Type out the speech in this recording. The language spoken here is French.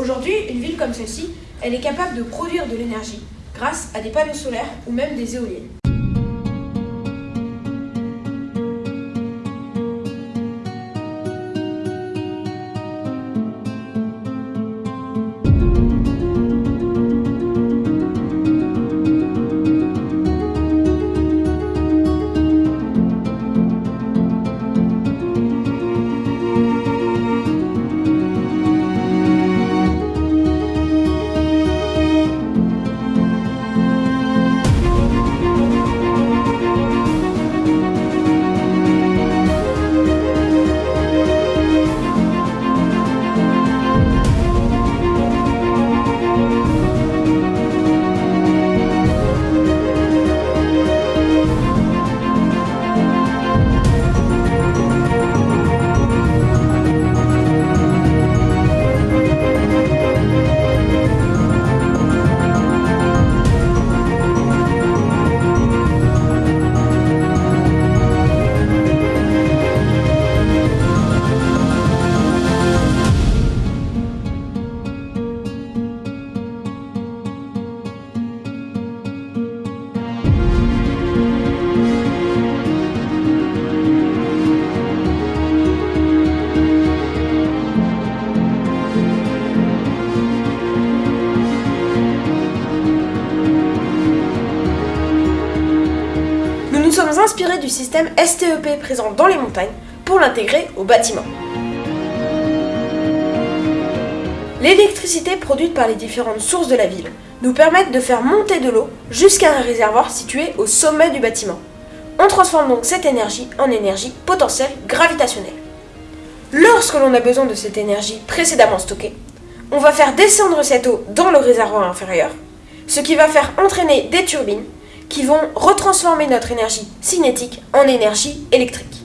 Aujourd'hui, une ville comme celle-ci, elle est capable de produire de l'énergie grâce à des panneaux solaires ou même des éoliennes. Inspirés du système STEP présent dans les montagnes pour l'intégrer au bâtiment. L'électricité produite par les différentes sources de la ville nous permettent de faire monter de l'eau jusqu'à un réservoir situé au sommet du bâtiment. On transforme donc cette énergie en énergie potentielle gravitationnelle. Lorsque l'on a besoin de cette énergie précédemment stockée, on va faire descendre cette eau dans le réservoir inférieur, ce qui va faire entraîner des turbines qui vont retransformer notre énergie cinétique en énergie électrique.